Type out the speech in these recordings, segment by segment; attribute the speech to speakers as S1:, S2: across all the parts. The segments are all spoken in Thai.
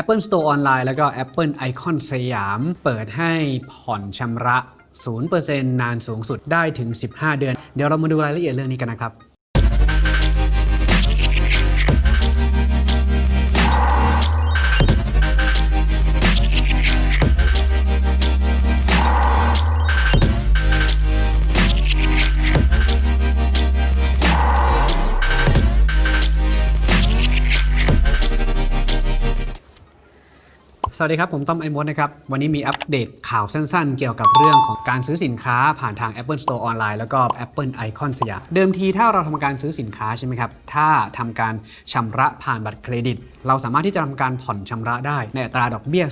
S1: Apple Store ออนไลน์แล้วก็ Apple Icon สยาม เปิดให้ผ่อนชำระ 0%นานสูงสุดได้ถึง 15 เดือน เดี๋ยวเรามาดูรายละเอียดเรื่องนี้กันนะครับ สวัสดีครับ ผมต้อมไอมดนะครับ วันนี้มีอัปเดตข่าวสั้นๆ เกี่ยวกับเรื่องของการซื้อสินค้าผ่านทาง Apple Store ออนไลน์แล้วก็ Apple Icon สยามเดิมทีถ้าเราทำการซื้อสินค้าใช่ไหมครับ ถ้าทำการชำระผ่านบัตรเครดิต เราสามารถที่จะทำการผ่อนชำระได้ ในอัตราดอกเบี้ย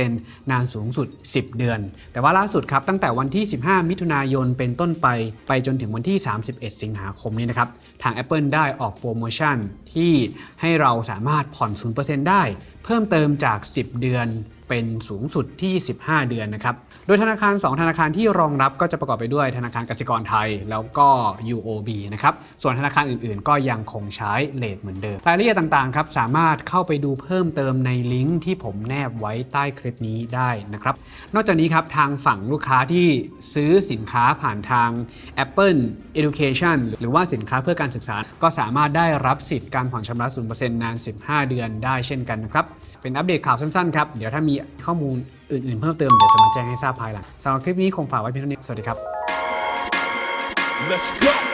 S1: 0%นานสูงสุด 10 เดือน แต่ว่าล่าสุดครับตั้งแต่วันที่ 15 มิถุนายนเป็นต้นไป ไปจนถึงวันที่ 31 สิงหาคมนี้นะครับทาง Apple ได้ออกโปรโมชั่นที่ให้เราสามารถผ่อน 0%ได้ เพิ่มเติมจาก 10 เดือน เป็นสูงสุดที่ 15 เดือนนะครับ โดยธนาคาร 2 ธนาคารที่รองรับก็จะประกอบไปด้วยธนาคารกสิกรไทย แล้วก็ UOB นะครับ ส่วนธนาคารอื่นๆ ก็ยังคงใช้เลทเหมือนเดิม รายละเอียดต่างๆ ครับ สามารถเข้าไปดูเพิ่มเติมในลิงก์ที่ผมแนบไว้ใต้คลิปนี้ได้นะครับ นอกจากนี้ครับทางฝั่งลูกค้าที่ซื้อสินค้าผ่านทาง Apple Education หรือว่าสินค้าเพื่อการศึกษา ก็สามารถได้รับสิทธิ์การผ่อนชำระ 0%นาน 15 เดือนได้เช่นกันนะครับ เป็นอัปเดตข่าวสั้นๆ ครับ เดี๋ยวถ้ามีข้อมูลอื่นๆ เพิ่มเติมเดี๋ยวจะมาแจ้งให้ทราบภายหลังสำหรับคลิปนี้คงฝากไว้เพียงเท่านี้ สวัสดีครับ
S2: Let's go.